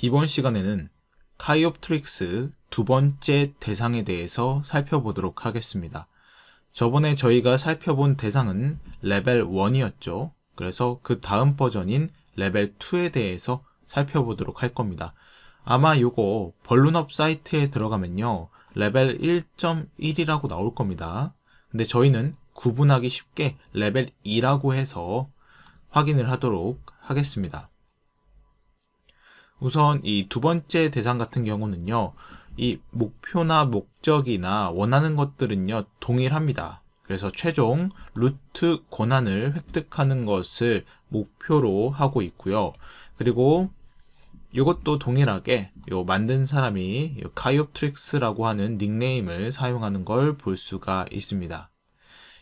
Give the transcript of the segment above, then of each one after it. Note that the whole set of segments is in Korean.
이번 시간에는 Kioptrix 두 번째 대상에 대해서 살펴보도록 하겠습니다. 저번에 저희가 살펴본 대상은 레벨 1이었죠. 그래서 그 다음 버전인 레벨 2에 대해서 살펴보도록 할 겁니다. 아마 요거 VulnHub 사이트에 들어가면요. 레벨 1.1이라고 나올 겁니다. 근데 저희는 구분하기 쉽게 레벨 2라고 해서 확인을 하도록 하겠습니다. 우선 이 두 번째 대상 같은 경우는요. 이 목표나 목적이나 원하는 것들은요. 동일합니다. 그래서 최종 루트 권한을 획득하는 것을 목표로 하고 있고요. 그리고 이것도 동일하게 요 만든 사람이 카이옵트릭스라고 하는 닉네임을 사용하는 걸 볼 수가 있습니다.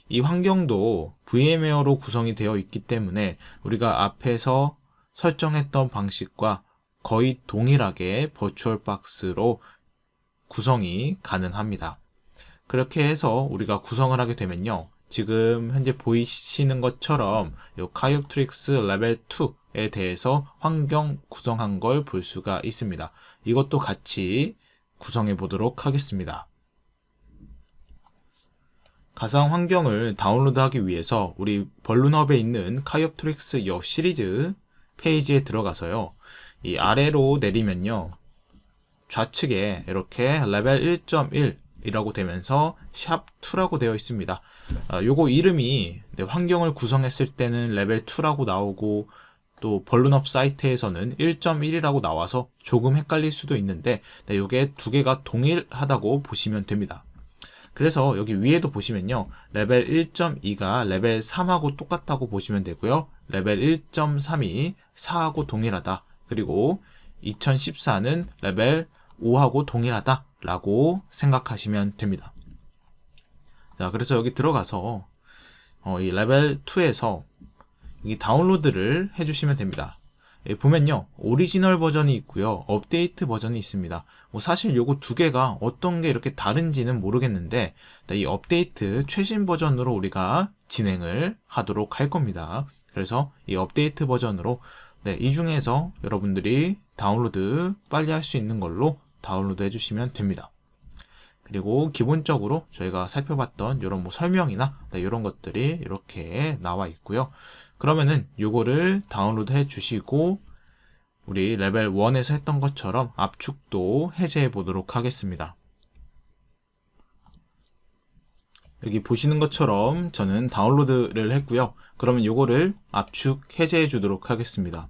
이 환경도 VMware로 구성이 되어 있기 때문에 우리가 앞에서 설정했던 방식과 거의 동일하게 버추얼 박스로 구성이 가능합니다. 그렇게 해서 우리가 구성을 하게 되면요. 지금 현재 보이시는 것처럼 이 Kioptrix 레벨 2에 대해서 환경 구성한 걸 볼 수가 있습니다. 이것도 같이 구성해 보도록 하겠습니다. 가상 환경을 다운로드하기 위해서 우리 VulnHub에 있는 Kioptrix 여 시리즈 페이지에 들어가서요. 이 아래로 내리면요. 좌측에 이렇게 레벨 1.1 이라고 되면서 샵2라고 되어 있습니다. 아, 요거 이름이 네, 환경을 구성했을 때는 레벨 2라고 나오고 또 VulnHub 사이트에서는 1.1이라고 나와서 조금 헷갈릴 수도 있는데 네, 이게 두 개가 동일하다고 보시면 됩니다. 그래서 여기 위에도 보시면요. 레벨 1.2가 레벨 3하고 똑같다고 보시면 되고요. 레벨 1.3이 4하고 동일하다. 그리고 2014는 레벨 5하고 동일하다 라고 생각하시면 됩니다. 자, 그래서 여기 들어가서 어, 이 레벨 2에서 이 다운로드를 해주시면 됩니다. 예, 보면요 오리지널 버전이 있고요 업데이트 버전이 있습니다 뭐 사실 요거 두 개가 어떤 게 이렇게 다른지는 모르겠는데 이 업데이트 최신 버전으로 우리가 진행을 하도록 할 겁니다 그래서 이 업데이트 버전으로 네, 이 중에서 여러분들이 다운로드 빨리 할 수 있는 걸로 다운로드 해주시면 됩니다. 그리고 기본적으로 저희가 살펴봤던 이런 뭐 설명이나 네, 이런 것들이 이렇게 나와 있고요. 그러면은 요거를 다운로드 해 주시고 우리 레벨 1에서 했던 것처럼 압축도 해제해 보도록 하겠습니다. 여기 보시는 것처럼 저는 다운로드를 했고요. 그러면 요거를 압축 해제해 주도록 하겠습니다.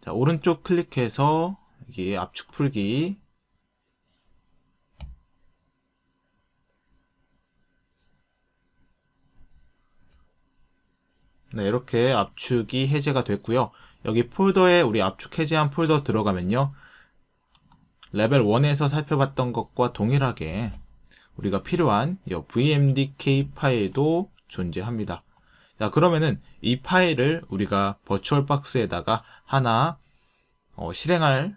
자, 오른쪽 클릭해서 여기 압축 풀기 네, 이렇게 압축이 해제가 됐고요. 여기 폴더에 우리 압축 해제한 폴더 들어가면요. 레벨 1에서 살펴봤던 것과 동일하게 우리가 필요한 vmdk 파일도 존재합니다. 자 그러면은 이 파일을 우리가 VirtualBox에다가 하나 어, 실행할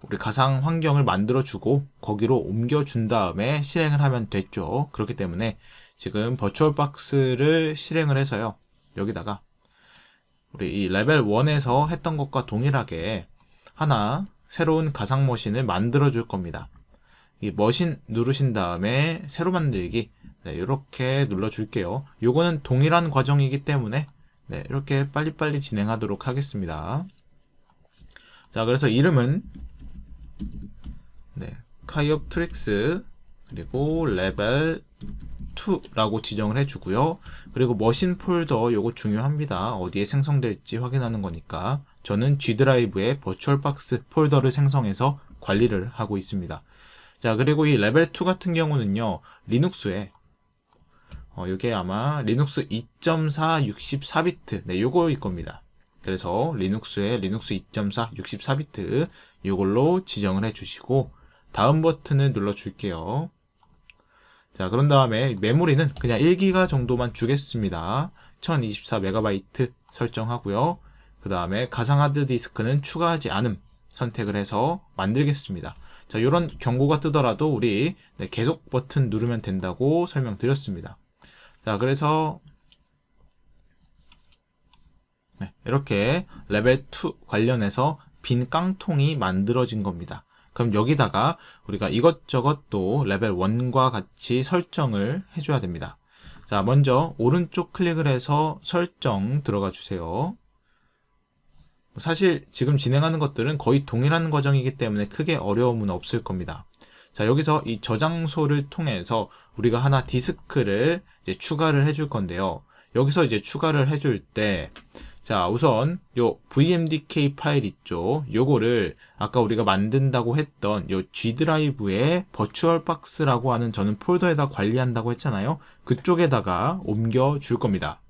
우리 가상 환경을 만들어 주고 거기로 옮겨 준 다음에 실행을 하면 됐죠. 그렇기 때문에 지금 버추얼박스를 실행을 해서요. 여기다가 우리 이 레벨 1에서 했던 것과 동일하게 하나 새로운 가상 머신을 만들어 줄 겁니다. 이 머신 누르신 다음에 새로 만들기 네, 이렇게 눌러 줄게요. 요거는 동일한 과정이기 때문에 네, 이렇게 빨리빨리 진행하도록 하겠습니다. 자 그래서 이름은 네, Kioptrix 그리고 레벨 2라고 지정을 해주고요. 그리고 machine 폴더 요거 중요합니다. 어디에 생성될지 확인하는 거니까. 저는 G 드라이브에 VirtualBox 폴더를 생성해서 관리를 하고 있습니다. 자 그리고 이 레벨 2 같은 경우는요 리눅스에 어, 이게 아마 리눅스 2.4 64비트. 네 요거일 겁니다. 그래서 리눅스에 리눅스 2.4 64비트 이걸로 지정을 해 주시고 다음 버튼을 눌러 줄게요. 자 그런 다음에 메모리는 그냥 1기가 정도만 주겠습니다. 1024MB 설정하고요. 그 다음에 가상 하드디스크는 추가하지 않음 선택을 해서 만들겠습니다. 자, 이런 경고가 뜨더라도 우리 네, 계속 버튼 누르면 된다고 설명드렸습니다. 자, 그래서 네, 이렇게 레벨 2 관련해서 빈 깡통이 만들어진 겁니다. 그럼 여기다가 우리가 이것저것 또 레벨 1과 같이 설정을 해줘야 됩니다. 자, 먼저 오른쪽 클릭을 해서 설정 들어가 주세요. 사실 지금 진행하는 것들은 거의 동일한 과정이기 때문에 크게 어려움은 없을 겁니다. 자, 여기서 이 저장소를 통해서 우리가 하나 디스크를 이제 추가를 해줄 건데요. 여기서 이제 추가를 해줄 때, 자, 우선 요 vmdk 파일 있죠. 요거를 아까 우리가 만든다고 했던 요 G 드라이브에 VirtualBox라고 하는 저는 폴더에다 관리한다고 했잖아요. 그쪽에다가 옮겨 줄 겁니다.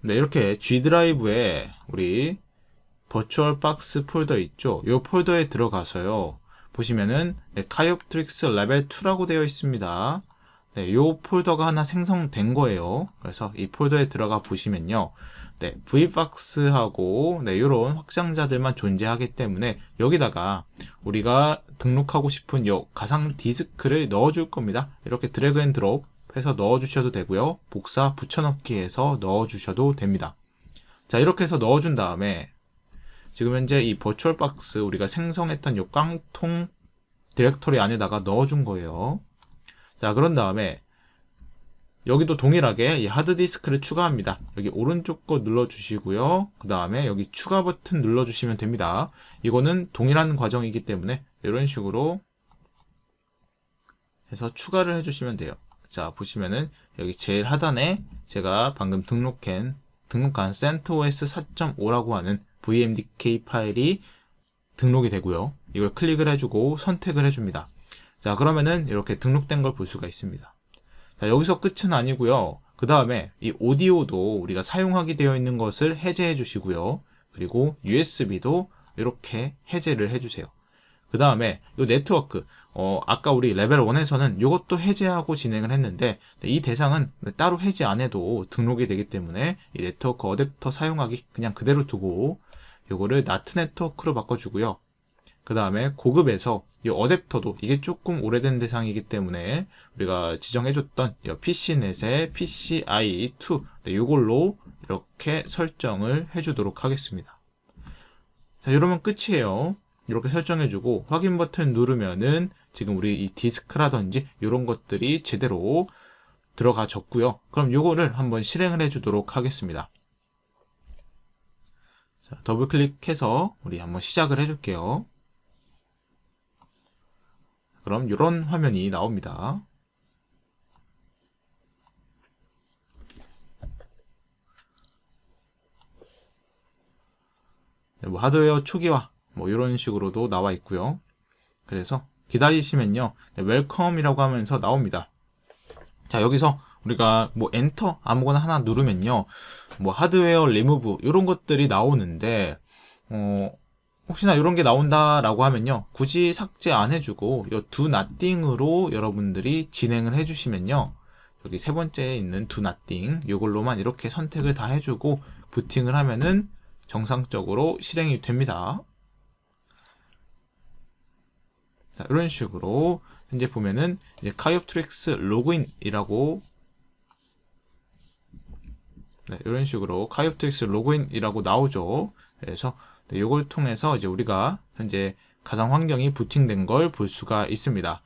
네, 이렇게 G 드라이브에 우리 VirtualBox 폴더 있죠. 요 폴더에 들어가서요. 보시면은 네, Kioptrix 레벨 2라고 되어 있습니다. 네, 요 폴더가 하나 생성된 거예요. 그래서 이 폴더에 들어가 보시면요. 네, vbox하고 네, 요런 확장자들만 존재하기 때문에 여기다가 우리가 등록하고 싶은 요 가상 디스크를 넣어 줄 겁니다. 이렇게 drag and drop 해서 넣어 주셔도 되고요. 복사 붙여넣기 해서 넣어 주셔도 됩니다. 자, 이렇게 해서 넣어 준 다음에 지금 현재 이 VirtualBox 우리가 생성했던 요 깡통 디렉토리 안에다가 넣어준 거예요. 자, 그런 다음에 여기도 동일하게 이 하드디스크를 추가합니다. 여기 오른쪽 거 눌러주시고요. 그 다음에 여기 추가 버튼 눌러주시면 됩니다. 이거는 동일한 과정이기 때문에 이런 식으로 해서 추가를 해주시면 돼요. 자, 보시면은 여기 제일 하단에 제가 방금 등록한, 등록한 CentOS 4.5라고 하는 VMDK 파일이 등록이 되고요. 이걸 클릭을 해주고 선택을 해줍니다. 자, 그러면은 이렇게 등록된 걸 볼 수가 있습니다. 자, 여기서 끝은 아니고요. 그 다음에 이 오디오도 우리가 사용하게 되어 있는 것을 해제해 주시고요. 그리고 USB도 이렇게 해제를 해주세요. 그 다음에 이 네트워크, 어, 아까 우리 레벨 1에서는 이것도 해제하고 진행을 했는데 이 대상은 따로 해제 안 해도 등록이 되기 때문에 이 네트워크 어댑터 사용하기 그냥 그대로 두고 이거를 나트 네트워크로 바꿔주고요. 그 다음에 고급에서 이 어댑터도 이게 조금 오래된 대상이기 때문에 우리가 지정해줬던 PC넷의 PCI2 네, 이걸로 이렇게 설정을 해주도록 하겠습니다. 자, 이러면 끝이에요. 이렇게 설정해주고 확인 버튼 누르면은 지금 우리 이 디스크라든지 이런 것들이 제대로 들어가졌고요. 그럼 이거를 한번 실행을 해주도록 하겠습니다. 자, 더블 클릭해서 우리 한번 시작을 해줄게요. 그럼 이런 화면이 나옵니다. 네, 뭐 하드웨어 초기화 뭐 이런 식으로도 나와 있고요. 그래서 기다리시면요. 네, Welcome이라고 하면서 나옵니다. 자, 여기서 우리가 뭐 엔터 아무거나 하나 누르면요. 뭐 하드웨어 리무브 이런 것들이 나오는데 어 혹시나 이런 게 나온다라고 하면요. 굳이 삭제 안 해주고 이 Do Nothing으로 여러분들이 진행을 해주시면요. 여기 세 번째에 있는 Do Nothing 이걸로만 이렇게 선택을 다 해주고 부팅을 하면은 정상적으로 실행이 됩니다. 자, 이런 식으로 현재 보면은 이제 Kioptrix 로그인이라고 네, 이런 식으로 Kioptrix 로그인이라고 나오죠. 그래서 이걸 통해서 이제 우리가 현재 가상 환경이 부팅된 걸 볼 수가 있습니다.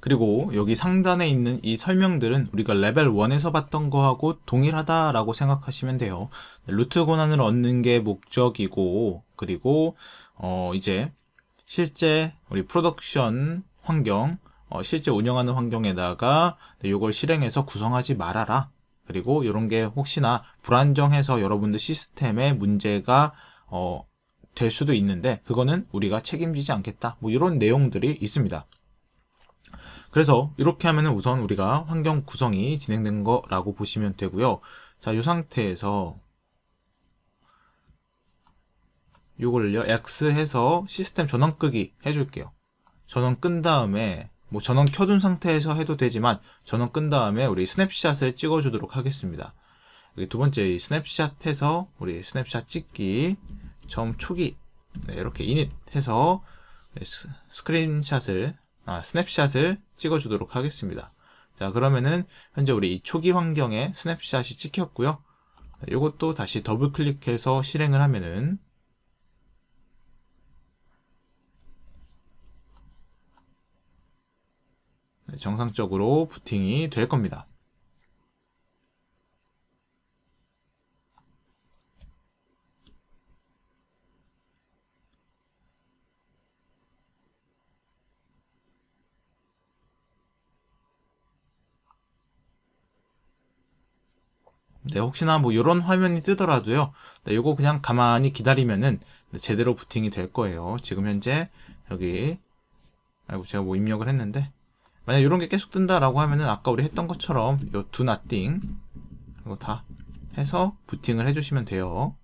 그리고 여기 상단에 있는 이 설명들은 우리가 레벨 1에서 봤던 거하고 동일하다라고 생각하시면 돼요. 루트 권한을 얻는 게 목적이고 그리고 어 이제 실제 우리 프로덕션 환경 어 실제 운영하는 환경에다가 이걸 실행해서 구성하지 말아라. 그리고 이런 게 혹시나 불안정해서 여러분들 시스템에 문제가 어, 될 수도 있는데 그거는 우리가 책임지지 않겠다. 뭐 이런 내용들이 있습니다. 그래서 이렇게 하면 우선 우리가 환경 구성이 진행된 거라고 보시면 되고요. 자, 이 상태에서 이걸요 X 해서 시스템 전원 끄기 해줄게요. 전원 끈 다음에 뭐 전원 켜둔 상태에서 해도 되지만 전원 끈 다음에 우리 스냅샷을 찍어주도록 하겠습니다. 두 번째 스냅샷 해서 우리 스냅샷 찍기 점 초기 네, 이렇게 init 해서 스크린샷을 아, 스냅샷을 찍어주도록 하겠습니다. 자 그러면은 현재 우리 초기 환경에 스냅샷이 찍혔고요. 이것도 다시 더블 클릭해서 실행을 하면은 정상적으로 부팅이 될 겁니다. 네, 혹시나 뭐 이런 화면이 뜨더라도요. 네, 요거 그냥 가만히 기다리면은 제대로 부팅이 될 거예요. 지금 현재 여기 아이고 제가 뭐 입력을 했는데 만약 이런 게 계속 뜬다라고 하면은 아까 우리 했던 것처럼 요 do nothing 이거 다 해서 부팅을 해주시면 돼요.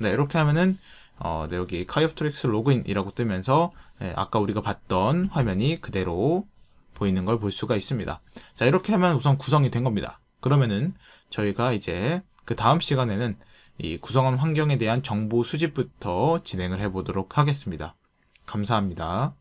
네, 이렇게 하면은 어, 네, 여기 카이옵트릭스 로그인이라고 뜨면서 네, 아까 우리가 봤던 화면이 그대로 보이는 걸 볼 수가 있습니다. 자, 이렇게 하면 우선 구성이 된 겁니다. 그러면은 저희가 이제 그 다음 시간에는 이 구성한 환경에 대한 정보 수집부터 진행을 해 보도록 하겠습니다. 감사합니다.